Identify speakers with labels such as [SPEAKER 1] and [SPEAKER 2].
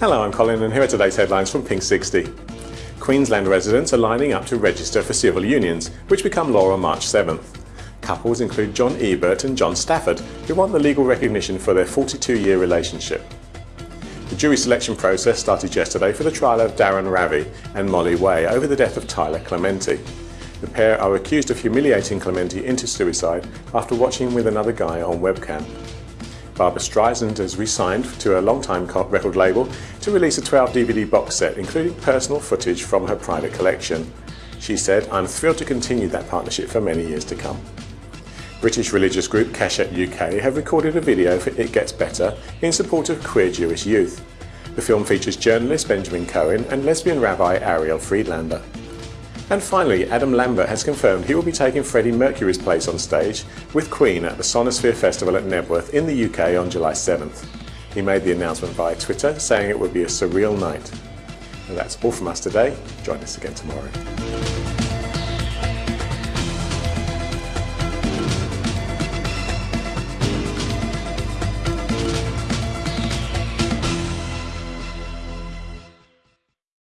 [SPEAKER 1] Hello, I'm Colin and here are today's headlines from Pink 60. Queensland residents are lining up to register for civil unions, which become law on March 7th. Couples include John Ebert and John Stafford, who want the legal recognition for their 42-year relationship. The jury selection process started yesterday for the trial of Dharun Ravi and Molly Wei over the death of Tyler Clementi. The pair are accused of humiliating Clementi into suicide after watching with another guy on webcam. Barbra Streisand has re-signed to a long-time record label to release a 12 DVD box set including personal footage from her private collection. She said, I'm thrilled to continue that partnership for many years to come. British religious group Keshet UK have recorded a video for It Gets Better in support of queer Jewish youth. The film features journalist Benjamin Cohen and lesbian rabbi Ariel Friedlander. And finally, Adam Lambert has confirmed he will be taking Freddie Mercury's place on stage with Queen at the Sonisphere Festival at Knebworth in the UK on July 7th. He made the announcement via Twitter, saying it would be a surreal night. And that's all from us today. Join us again tomorrow.